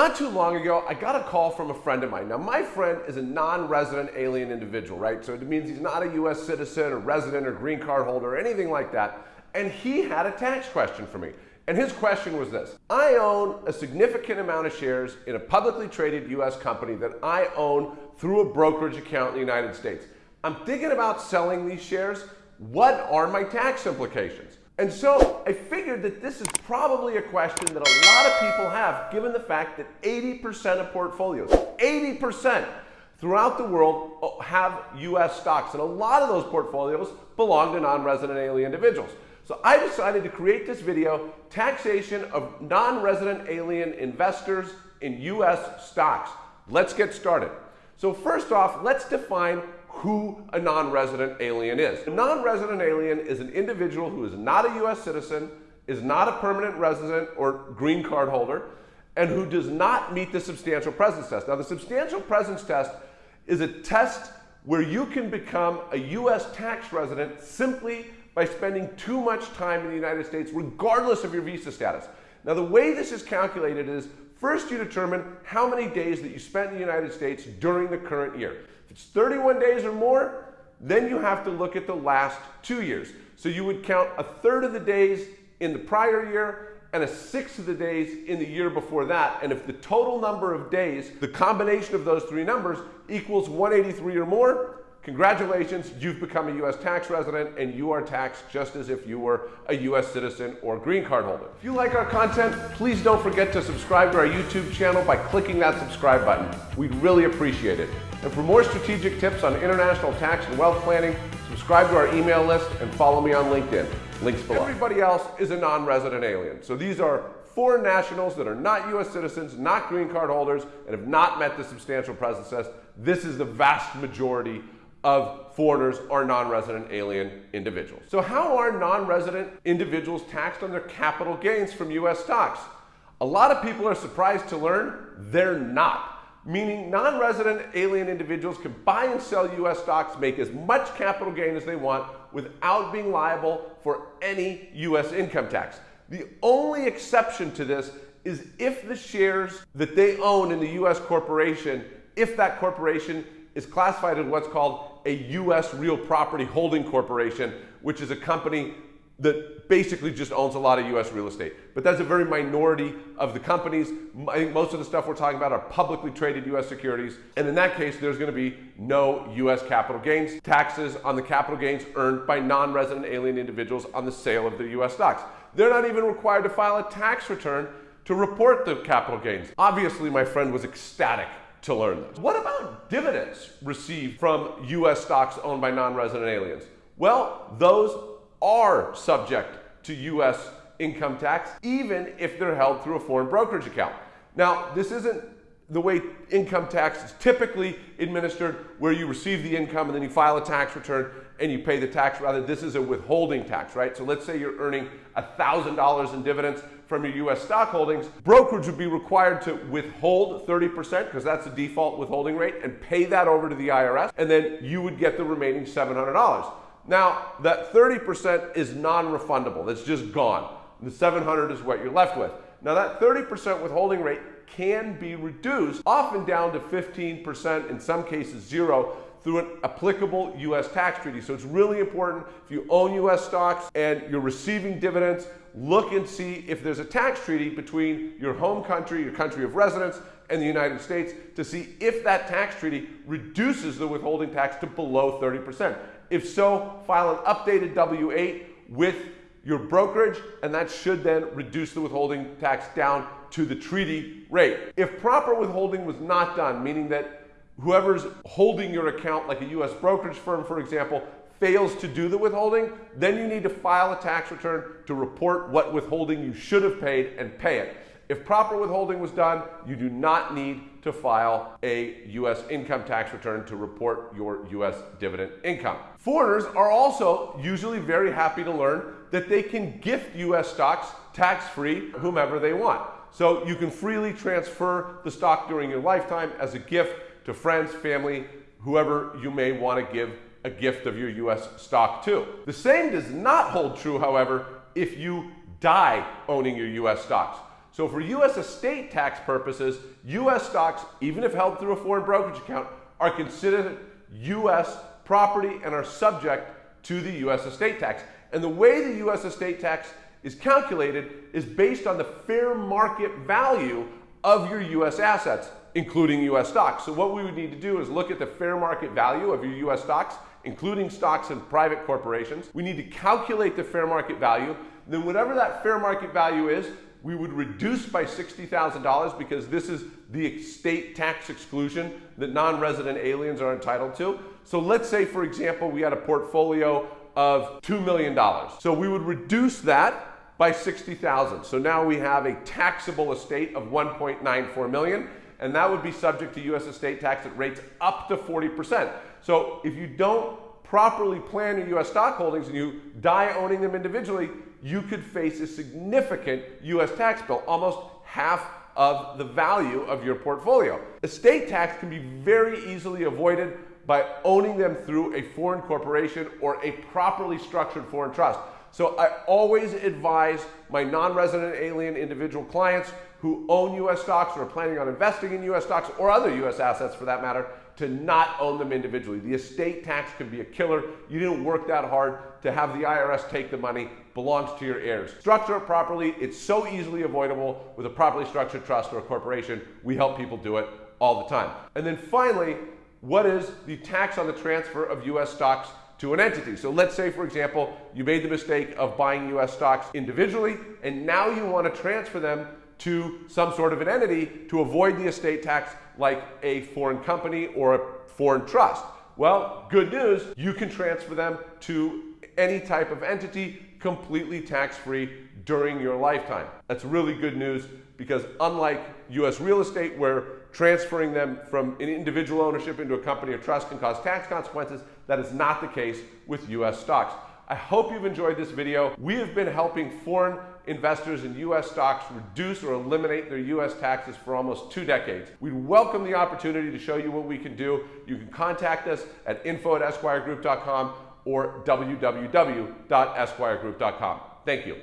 Not too long ago, I got a call from a friend of mine. Now, my friend is a non resident alien individual, right? So it means he's not a US citizen or resident or green card holder or anything like that. And he had a tax question for me. And his question was this I own a significant amount of shares in a publicly traded US company that I own through a brokerage account in the United States. I'm thinking about selling these shares. What are my tax implications? And so I figured that this is probably a question that a lot of people have, given the fact that 80% of portfolios, 80% throughout the world uh, have US stocks. And a lot of those portfolios belong to non resident alien individuals. So I decided to create this video taxation of non resident alien investors in US stocks. Let's get started. So, first off, let's define who a non-resident alien is. A non-resident alien is an individual who is not a US citizen, is not a permanent resident or green card holder, and who does not meet the substantial presence test. Now the substantial presence test is a test where you can become a US tax resident simply by spending too much time in the United States regardless of your visa status. Now the way this is calculated is first you determine how many days that you spent in the United States during the current year. If it's 31 days or more, then you have to look at the last two years. So you would count a third of the days in the prior year and a sixth of the days in the year before that. And if the total number of days, the combination of those three numbers equals 183 or more, Congratulations, you've become a U.S. tax resident and you are taxed just as if you were a U.S. citizen or green card holder. If you like our content, please don't forget to subscribe to our YouTube channel by clicking that subscribe button. We'd really appreciate it. And for more strategic tips on international tax and wealth planning, subscribe to our email list and follow me on LinkedIn. Links below. Everybody else is a non-resident alien. So these are foreign nationals that are not U.S. citizens, not green card holders, and have not met the substantial presence test. This is the vast majority of foreigners or non-resident alien individuals. So how are non-resident individuals taxed on their capital gains from US stocks? A lot of people are surprised to learn they're not. Meaning non-resident alien individuals can buy and sell US stocks, make as much capital gain as they want without being liable for any US income tax. The only exception to this is if the shares that they own in the US corporation, if that corporation is classified as what's called a U.S. real property holding corporation, which is a company that basically just owns a lot of U.S. real estate. But that's a very minority of the companies. I think most of the stuff we're talking about are publicly traded U.S. securities. And in that case, there's going to be no U.S. capital gains taxes on the capital gains earned by non-resident alien individuals on the sale of the U.S. stocks. They're not even required to file a tax return to report the capital gains. Obviously, my friend was ecstatic to learn this. What about dividends received from US stocks owned by non-resident aliens? Well, those are subject to US income tax, even if they're held through a foreign brokerage account. Now, this isn't the way income tax is typically administered, where you receive the income and then you file a tax return and you pay the tax. Rather, this is a withholding tax, right? So let's say you're earning $1,000 in dividends from your US stock holdings. Brokerage would be required to withhold 30%, because that's the default withholding rate, and pay that over to the IRS, and then you would get the remaining $700. Now, that 30% is non refundable, that's just gone. The 700 is what you're left with. Now, that 30% withholding rate can be reduced, often down to 15%, in some cases zero, through an applicable U.S. tax treaty. So it's really important if you own U.S. stocks and you're receiving dividends, look and see if there's a tax treaty between your home country, your country of residence, and the United States to see if that tax treaty reduces the withholding tax to below 30%. If so, file an updated W-8 with your brokerage, and that should then reduce the withholding tax down to the treaty rate. If proper withholding was not done, meaning that whoever's holding your account, like a US brokerage firm, for example, fails to do the withholding, then you need to file a tax return to report what withholding you should have paid and pay it. If proper withholding was done, you do not need to file a U.S. income tax return to report your U.S. dividend income. Foreigners are also usually very happy to learn that they can gift U.S. stocks tax-free whomever they want. So you can freely transfer the stock during your lifetime as a gift to friends, family, whoever you may want to give a gift of your US stock too. The same does not hold true, however, if you die owning your US stocks. So for U.S. estate tax purposes, U.S. stocks, even if held through a foreign brokerage account, are considered U.S. property and are subject to the U.S. estate tax. And the way the U.S. estate tax is calculated is based on the fair market value of your U.S. assets, including U.S. stocks. So what we would need to do is look at the fair market value of your U.S. stocks, including stocks and private corporations. We need to calculate the fair market value. Then whatever that fair market value is, we would reduce by $60,000 because this is the state tax exclusion that non-resident aliens are entitled to. So let's say, for example, we had a portfolio of $2 million. So we would reduce that by 60,000. So now we have a taxable estate of 1.94 million, and that would be subject to U.S. estate tax at rates up to 40%. So if you don't properly plan your U.S. stock holdings and you die owning them individually, you could face a significant U.S. tax bill, almost half of the value of your portfolio. Estate tax can be very easily avoided by owning them through a foreign corporation or a properly structured foreign trust. So I always advise my non-resident alien individual clients who own U.S. stocks or are planning on investing in U.S. stocks or other U.S. assets for that matter to not own them individually. The estate tax can be a killer. You didn't work that hard to have the IRS take the money, belongs to your heirs. Structure it properly. It's so easily avoidable with a properly structured trust or a corporation. We help people do it all the time. And then finally, what is the tax on the transfer of US stocks to an entity. So let's say, for example, you made the mistake of buying US stocks individually, and now you want to transfer them to some sort of an entity to avoid the estate tax like a foreign company or a foreign trust. Well, good news, you can transfer them to any type of entity completely tax-free during your lifetime. That's really good news because unlike US real estate where transferring them from an individual ownership into a company or trust can cause tax consequences. That is not the case with US stocks. I hope you've enjoyed this video. We have been helping foreign investors in U.S. stocks reduce or eliminate their U.S. taxes for almost two decades. We welcome the opportunity to show you what we can do. You can contact us at info at esquiregroup.com or www.esquiregroup.com. Thank you.